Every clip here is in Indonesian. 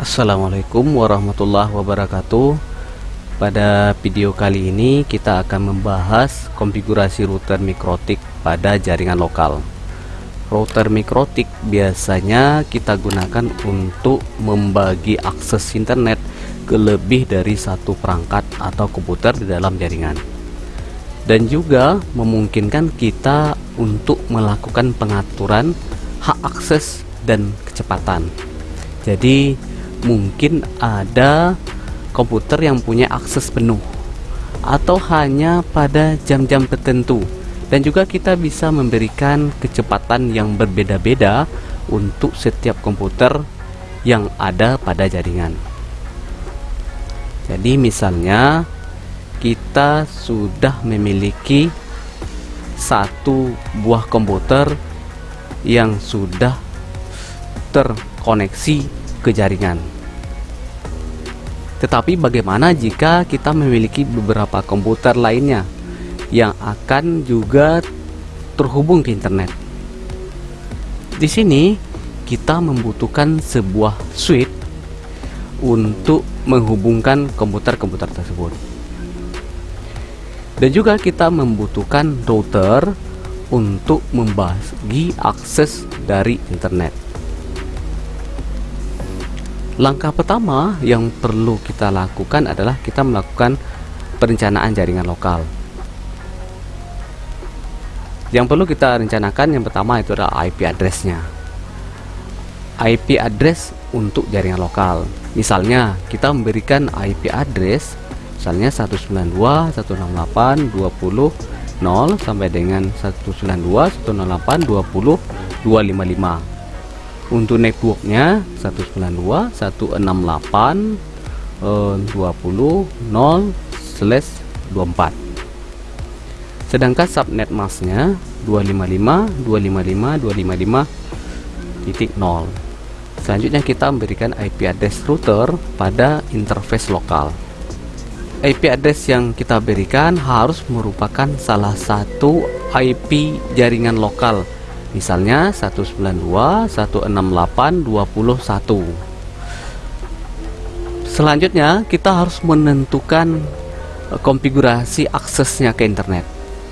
Assalamualaikum warahmatullahi wabarakatuh. Pada video kali ini kita akan membahas konfigurasi router mikrotik pada jaringan lokal. Router mikrotik biasanya kita gunakan untuk membagi akses internet ke lebih dari satu perangkat atau komputer di dalam jaringan. Dan juga memungkinkan kita untuk melakukan pengaturan hak akses dan kecepatan. Jadi mungkin ada komputer yang punya akses penuh atau hanya pada jam-jam tertentu. Dan juga kita bisa memberikan kecepatan yang berbeda-beda untuk setiap komputer yang ada pada jaringan. Jadi misalnya kita sudah memiliki satu buah komputer yang sudah terkoneksi ke jaringan. Tetapi bagaimana jika kita memiliki beberapa komputer lainnya yang akan juga terhubung ke internet? Di sini kita membutuhkan sebuah switch untuk menghubungkan komputer-komputer tersebut. Dan juga kita membutuhkan router untuk membagi akses dari internet. Langkah pertama yang perlu kita lakukan adalah kita melakukan perencanaan jaringan lokal. Yang perlu kita rencanakan yang pertama itu adalah IP addressnya. IP address untuk jaringan lokal. Misalnya kita memberikan IP address misalnya 192.168.20.0 sampai dengan 192.168.20.255 untuk networknya 192 168 20 0 slash 24 sedangkan subnet masknya 255 255 255 titik 0 selanjutnya kita memberikan IP address router pada interface lokal. IP address yang kita berikan harus merupakan salah satu IP jaringan lokal misalnya 192.168.21 selanjutnya kita harus menentukan eh, konfigurasi aksesnya ke internet.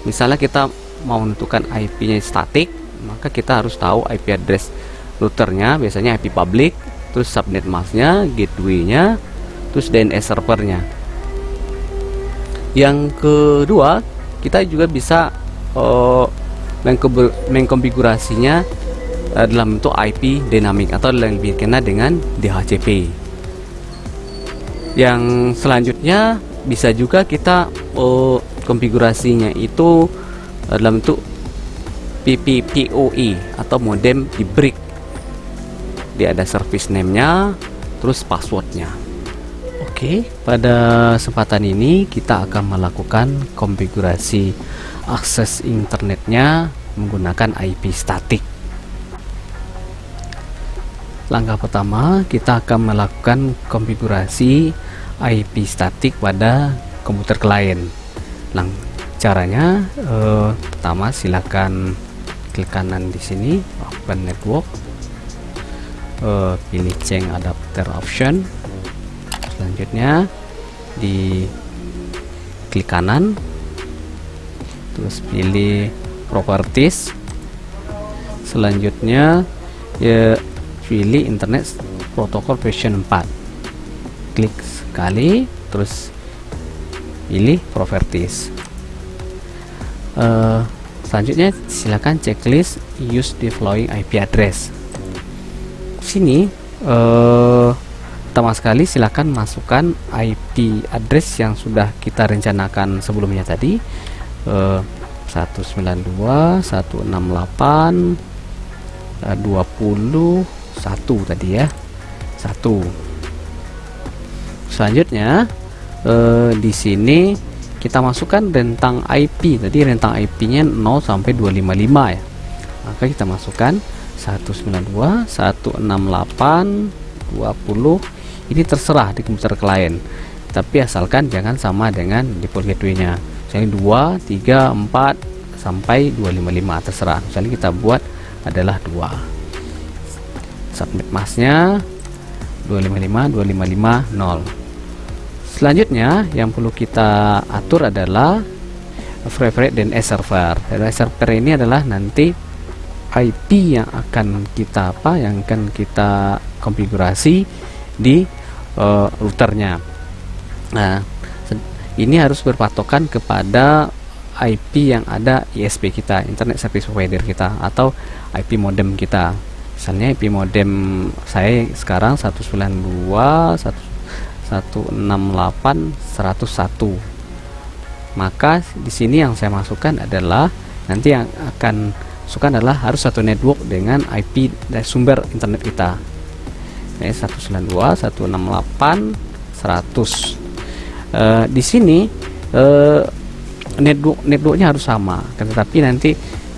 Misalnya kita mau menentukan IP nya statik maka kita harus tahu IP address routernya biasanya IP public terus subnet masknya gateway nya terus DNS servernya. Yang kedua kita juga bisa uh, mengkonfigurasinya uh, dalam bentuk IP dynamic atau lebih dikenal dengan DHCP yang selanjutnya bisa juga kita uh, konfigurasinya itu uh, dalam bentuk PPPoE atau modem di brick. Dia ada service name nya terus passwordnya. Oke pada kesempatan ini kita akan melakukan konfigurasi akses internetnya menggunakan IP statik. Langkah pertama kita akan melakukan konfigurasi IP statik pada komputer klien. Lang caranya eh, pertama silakan klik kanan di sini open network. Eh, pilih change adapter option. Selanjutnya di klik kanan. Terus pilih properties. Selanjutnya ya pilih internet protokol version 4 klik sekali terus pilih properties. Uh, selanjutnya silakan checklist use the following IP address. Sini uh, pertama sekali silakan masukkan IP address yang sudah kita rencanakan sebelumnya tadi. Uh, 192 168 uh, 21 tadi ya. 1 selanjutnya uh, di sini kita masukkan rentang IP tadi rentang IP-nya 0 sampai 255 ya. Maka kita masukkan 192 168 20 ini terserah di komputer klien. Tapi asalkan jangan sama dengan default gateway-nya misalnya 2 3 4 sampai 255 terserah. Misalnya kita buat adalah 2 subnet masknya 255.255.0 selanjutnya yang perlu kita atur adalah frame rate dan server. Dan server ini adalah nanti IP yang akan kita apa yang akan kita konfigurasi di uh, routernya. Nah ini harus berpatokan kepada IP yang ada ISP kita Internet Service Provider kita atau IP modem kita. Misalnya IP modem saya sekarang 192 168 101 maka di sini yang saya masukkan adalah nanti yang akan masukkan adalah harus satu network dengan IP dari sumber internet kita. Ini 192 168 100 uh, di sini uh, network networknya harus sama. Tetapi nanti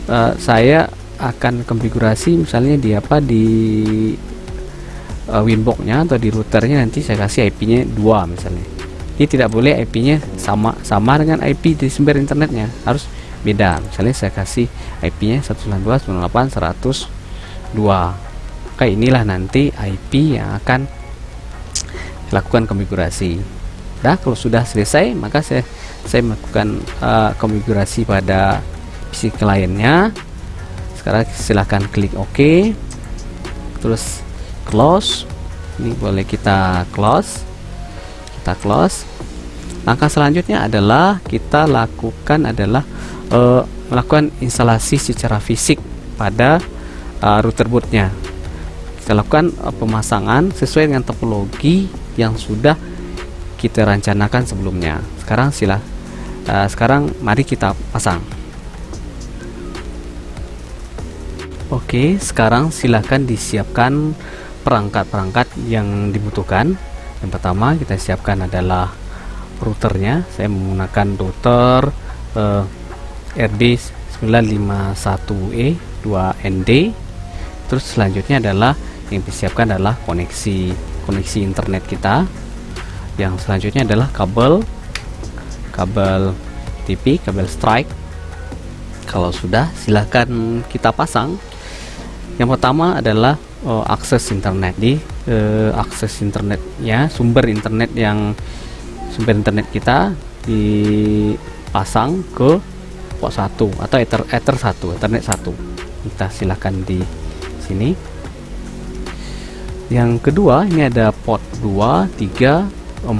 uh, saya akan konfigurasi misalnya di apa di uh, winboxnya atau di routernya nanti saya kasih IP-nya dua misalnya. Ini tidak boleh IP-nya sama sama dengan IP di sumber internetnya. Harus beda. Misalnya saya kasih IP-nya 192.168.102 Oke inilah nanti IP yang akan lakukan konfigurasi Nah, kalau sudah selesai, maka saya saya melakukan uh, konfigurasi pada PC kliennya. Sekarang silahkan klik OK. Terus close. Ini boleh kita close. Kita close. Langkah selanjutnya adalah kita lakukan adalah uh, melakukan instalasi secara fisik pada uh, router bootnya. Kita lakukan uh, pemasangan sesuai dengan topologi yang sudah kita rencanakan sebelumnya. Sekarang sila uh, sekarang mari kita pasang. Oke sekarang silahkan disiapkan perangkat-perangkat yang dibutuhkan. Yang pertama kita siapkan adalah routernya. Saya menggunakan router uh, RD 951E 2ND terus selanjutnya adalah yang disiapkan adalah koneksi koneksi internet kita yang selanjutnya adalah kabel kabel TV kabel strike. Kalau sudah silahkan kita pasang. Yang pertama adalah uh, akses internet. Di uh, akses internetnya sumber internet yang sumber internet kita dipasang ke port 1 atau ether ether 1 ethernet 1 kita silahkan di sini. Yang kedua ini ada port 2 3 4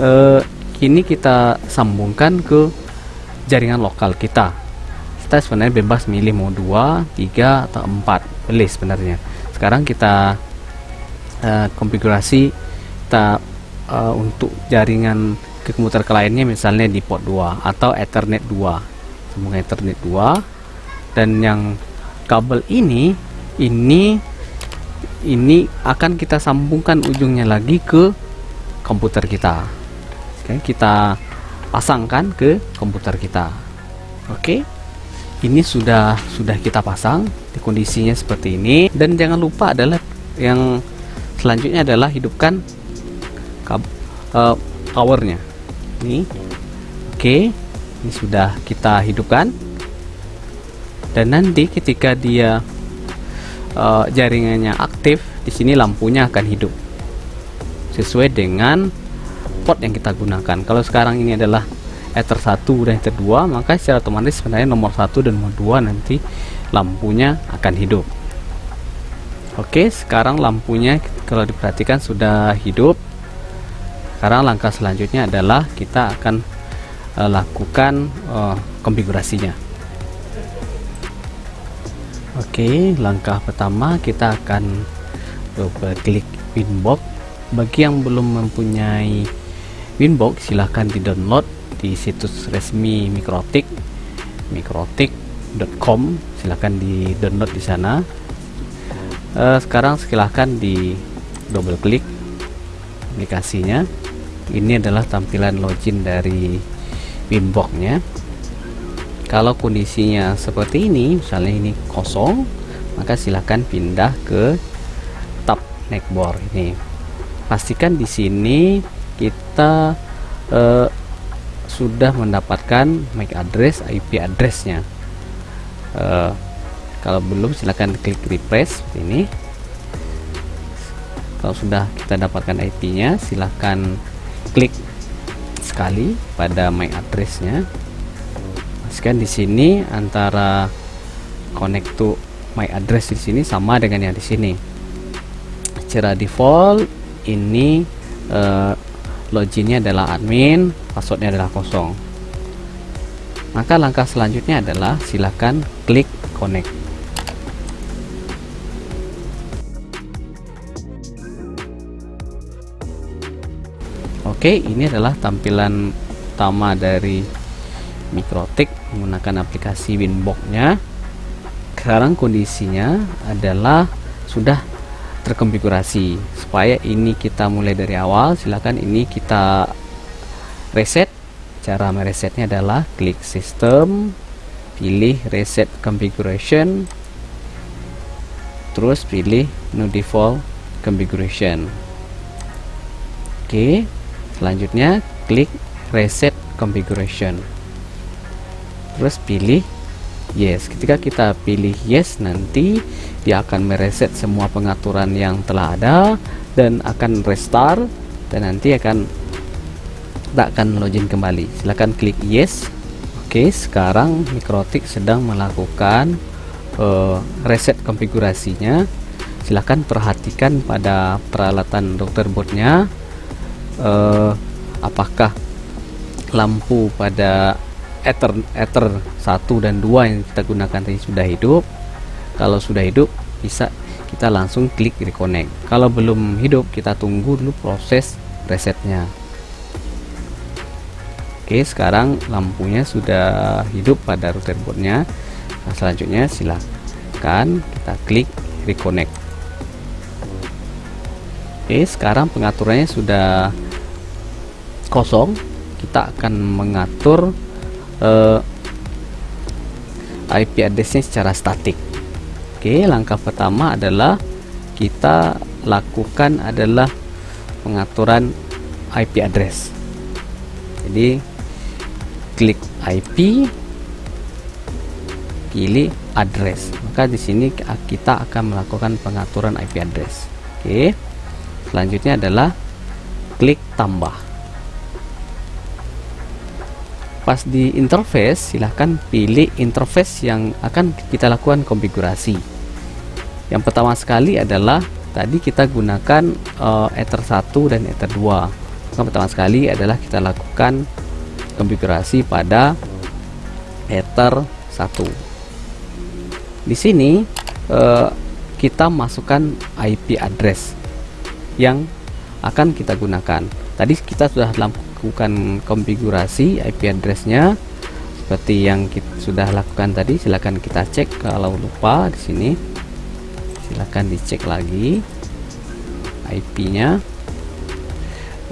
eh, ini kita sambungkan ke jaringan lokal kita. Kita sebenarnya bebas milih mau 2 3 atau 4 boleh sebenarnya. Sekarang kita eh, konfigurasi kita eh, untuk jaringan ke komputer kliennya misalnya di port 2 atau ethernet 2 sambung ethernet 2 dan yang kabel ini ini ini akan kita sambungkan ujungnya lagi ke komputer kita. Oke kita pasangkan ke komputer kita. Oke ini sudah sudah kita pasang di kondisinya seperti ini. Dan jangan lupa adalah yang selanjutnya adalah hidupkan uh, powernya. Ini oke ini sudah kita hidupkan. Dan nanti ketika dia uh, jaringannya aktif, di sini lampunya akan hidup sesuai dengan port yang kita gunakan. Kalau sekarang ini adalah Ether 1 dan Ether 2, maka secara otomatis sebenarnya nomor 1 dan nomor 2 nanti lampunya akan hidup. Oke, sekarang lampunya kalau diperhatikan sudah hidup. Sekarang langkah selanjutnya adalah kita akan uh, lakukan uh, konfigurasinya. Oke, langkah pertama kita akan double klik Winbox. Bagi yang belum mempunyai Winbox, silahkan di download di situs resmi Mikrotik, mikrotik.com. Silahkan di download di sana. Uh, sekarang silahkan di double klik aplikasinya. Ini adalah tampilan login dari Winboxnya kalau kondisinya seperti ini misalnya ini kosong maka silahkan pindah ke tab neckboard ini. Pastikan di sini kita uh, sudah mendapatkan MAC address IP addressnya. Uh, kalau belum silahkan klik refresh ini. Kalau sudah kita dapatkan IP-nya silahkan klik sekali pada MAC address-nya pastikan di sini antara connect to MAC address di sini sama dengan yang di sini. Secara default ini uh, loginnya adalah admin passwordnya adalah kosong. Maka langkah selanjutnya adalah silahkan klik connect. Oke, ini adalah tampilan utama dari Mikrotik menggunakan aplikasi Winbox-nya. Sekarang kondisinya adalah sudah terkonfigurasi. Supaya ini kita mulai dari awal, silakan ini kita reset. Cara meresetnya adalah klik System, pilih Reset Configuration, terus pilih No Default Configuration. Oke, selanjutnya klik reset configuration terus pilih yes. Ketika kita pilih yes nanti dia akan mereset semua pengaturan yang telah ada dan akan restart dan nanti akan tak akan login kembali. Silahkan klik yes. Oke sekarang Mikrotik sedang melakukan uh, reset konfigurasinya. Silahkan perhatikan pada peralatan dokter boardnya uh, apakah lampu pada ether ether 1 dan 2 yang kita gunakan tadi sudah hidup. Kalau sudah hidup bisa kita langsung klik reconnect. Kalau belum hidup kita tunggu dulu proses resetnya. Oke sekarang lampunya sudah hidup pada router boardnya. Nah, selanjutnya silahkan kita klik reconnect. Oke sekarang pengaturannya sudah kosong. Kita akan mengatur uh, eh, IP addressnya secara statik. Oke langkah pertama adalah kita lakukan adalah pengaturan IP address. Jadi klik IP pilih address. Maka di sini kita akan melakukan pengaturan IP address. Oke selanjutnya adalah klik tambah pas di interface silahkan pilih interface yang akan kita lakukan konfigurasi. Yang pertama sekali adalah tadi kita gunakan uh, ether 1 dan ether 2 yang pertama sekali adalah kita lakukan konfigurasi pada ether 1 di sini uh, kita masukkan IP address yang akan kita gunakan. Tadi kita sudah lakukan konfigurasi IP addressnya. Seperti yang kita sudah lakukan tadi silahkan kita cek. Kalau lupa di sini silahkan dicek lagi IP nya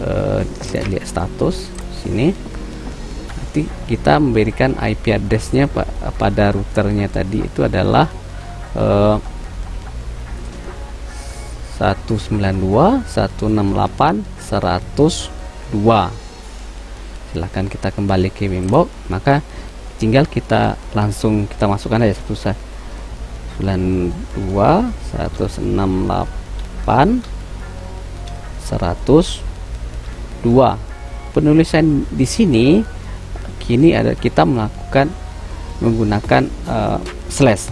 uh, eh, lihat status sini. Nanti kita memberikan IP addressnya pada routernya tadi. Itu adalah uh, 192 168 100 2 silahkan kita kembali ke Winbox maka tinggal kita langsung kita masukkan aja satu set. 92 168 102 penulisan di sini kini ada kita melakukan menggunakan uh, slash.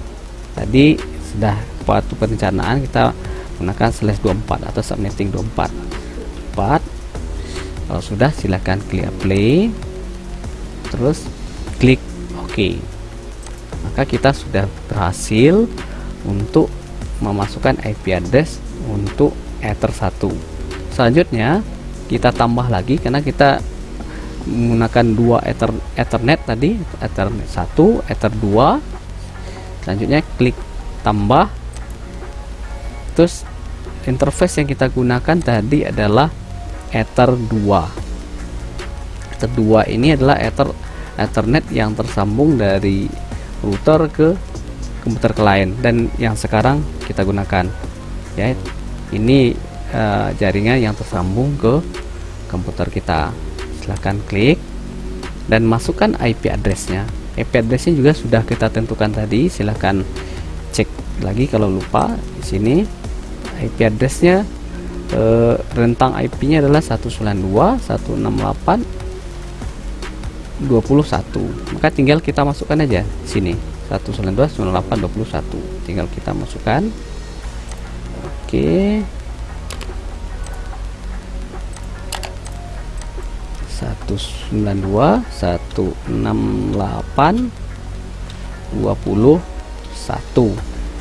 Tadi sudah waktu perencanaan kita menggunakan slash 24 atau subnetting 24 4 kalau sudah silahkan klik play. Terus klik OK. Maka kita sudah berhasil untuk memasukkan IP address untuk Ether 1 selanjutnya kita tambah lagi karena kita menggunakan dua ether, ethernet tadi ethernet 1 ether 2 selanjutnya klik tambah. Terus interface yang kita gunakan tadi adalah ether 2 ether 2 ini adalah ether ethernet yang tersambung dari router ke komputer klien dan yang sekarang kita gunakan ya. Ini uh, jaringan yang tersambung ke komputer kita. Silahkan klik dan masukkan IP addressnya. IP addressnya juga sudah kita tentukan tadi. Silahkan cek lagi kalau lupa di sini. IP addressnya uh, rentang IP-nya adalah 192.168.21 maka tinggal kita masukkan aja sini. 192.168.21 tinggal kita masukkan. Oke. okay. 192 168 21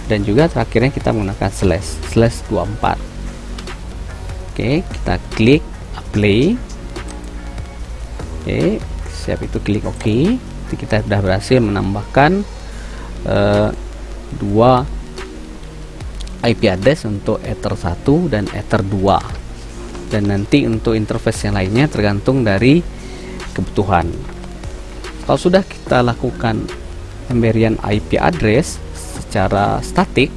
dan juga terakhirnya kita menggunakan slash slash 24 oke kita klik apply oke siap itu klik oke. Jadi kita sudah berhasil menambahkan uh, dua IP address untuk Ether 1 dan Ether 2 dan nanti untuk interface yang lainnya tergantung dari kebutuhan. Kalau sudah kita lakukan pemberian IP address secara statik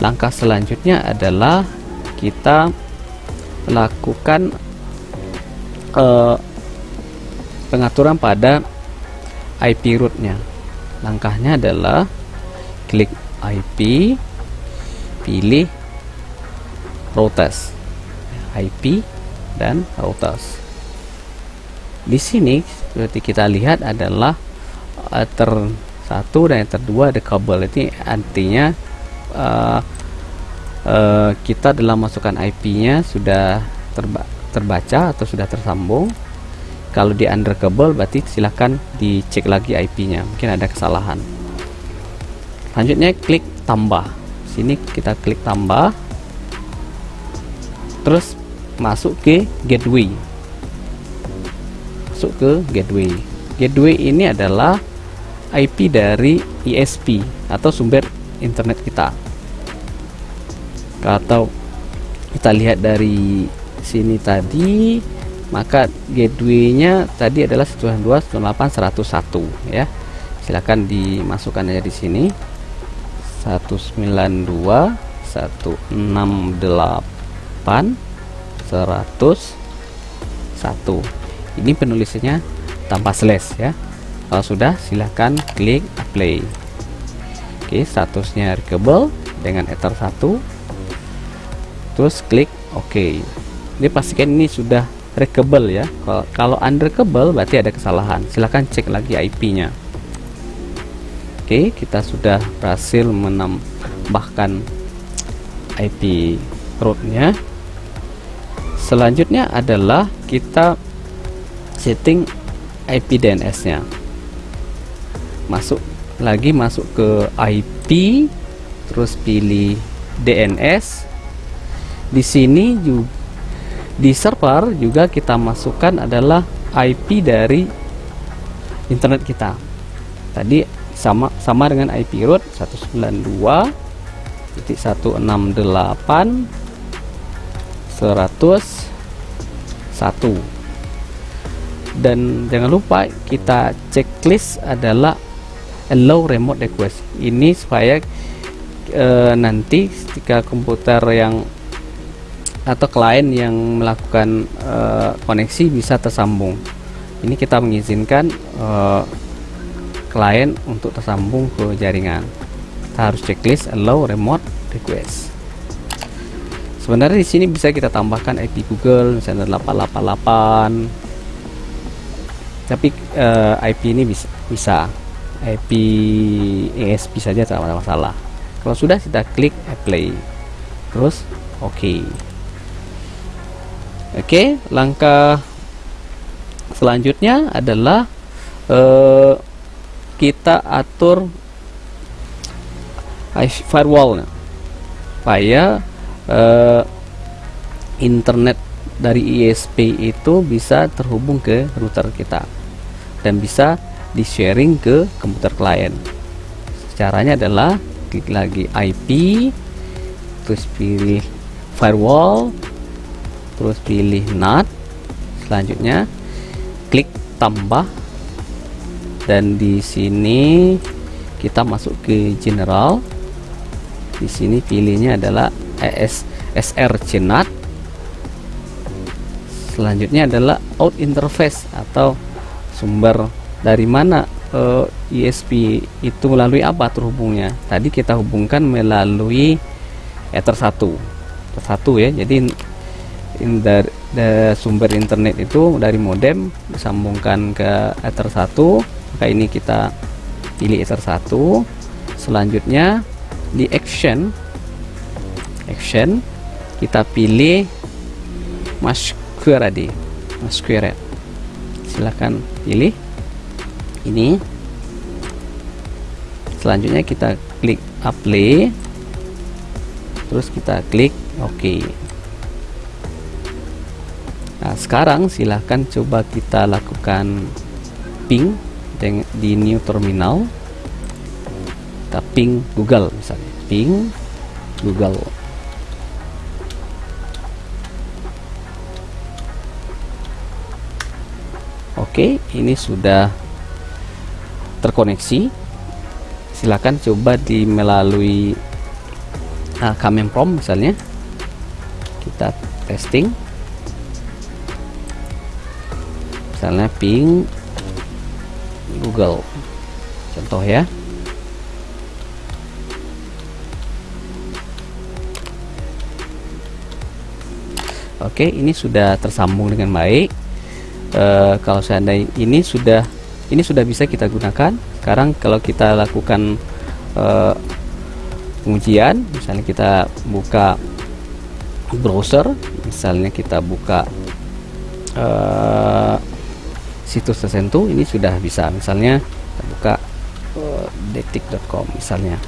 langkah selanjutnya adalah kita lakukan uh, pengaturan pada IP rootnya langkahnya adalah klik IP pilih routes. IP dan routers. Di sini seperti kita lihat adalah ether 1 dan ether 2 ada kabel. Ini artinya uh, uh, kita dalam masukkan IP-nya sudah terba terbaca atau sudah tersambung. Kalau di under kabel berarti silahkan dicek lagi IP-nya. Mungkin ada kesalahan. Selanjutnya klik tambah. Sini kita klik tambah. Terus masuk ke gateway masuk ke gateway gateway ini adalah IP dari ISP atau sumber internet kita atau kita lihat dari sini tadi maka gateway-nya tadi adalah 192.168.101 ya. Silakan dimasukkan aja di sini. 192.168 101 ini penulisannya tanpa slash ya. Kalau sudah silahkan klik apply oke statusnya reachable dengan ether 1 terus klik OK. Ini pastikan ini sudah reachable ya. Kalau, unreachable berarti ada kesalahan. Silahkan cek lagi IP nya Oke kita sudah berhasil menambahkan IP rootnya. Selanjutnya adalah kita setting IP DNS nya masuk lagi masuk ke IP terus pilih DNS di sini juga di server juga kita masukkan adalah IP dari internet kita. Tadi sama sama dengan IP root 192.168 101 dan jangan lupa kita checklist adalah allow remote request. Ini supaya e, nanti ketika komputer yang atau klien yang melakukan e, koneksi bisa tersambung. Ini kita mengizinkan e, klien untuk tersambung ke jaringan. Kita harus checklist allow remote request. Sebenarnya di sini bisa kita tambahkan IP Google misalnya 888 tapi uh, eh, IP ini bisa bisa. IP ESP saja tidak ada masalah. Kalau sudah kita klik apply. Terus oke. okay. Oke okay, langkah selanjutnya adalah uh, kita atur firewall supaya uh, internet dari ISP itu bisa terhubung ke router kita dan bisa di sharing ke komputer klien. Caranya adalah klik lagi IP terus pilih firewall terus pilih NAT selanjutnya klik tambah. Dan di sini kita masuk ke general. Di sini pilihnya adalah ES SR CNAT selanjutnya adalah out interface atau sumber dari mana uh, eh, ISP itu melalui apa terhubungnya. Tadi kita hubungkan melalui Ether 1 Ether 1 ya jadi in dari, dari sumber internet itu dari modem disambungkan ke ether 1 maka ini kita pilih ether 1 selanjutnya di action action kita pilih masquerade masquerade. Silahkan pilih ini. Selanjutnya kita klik apply. Terus kita klik OK nah sekarang silahkan coba kita lakukan ping di new terminal. Kita ping Google misalnya. Ping Google. Oke ini sudah terkoneksi. Silakan coba di melalui uh, Prom misalnya. Kita testing misalnya ping Google. Contoh ya. Oke ini sudah tersambung dengan baik. Uh, kalau seandainya ini sudah ini sudah bisa kita gunakan. Sekarang kalau kita lakukan uh, pengujian misalnya kita buka browser misalnya kita buka uh, situs tertentu ini sudah bisa. Misalnya kita buka uh, detik.com misalnya.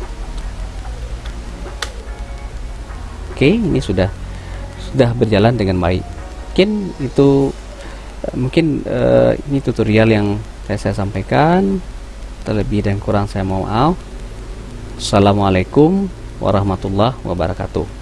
Oke ini sudah sudah berjalan dengan baik. Mungkin itu mungkin uh, ini tutorial yang saya, saya sampaikan. Terlebih dan kurang saya mohon maaf Assalamualaikum warahmatullahi wabarakatuh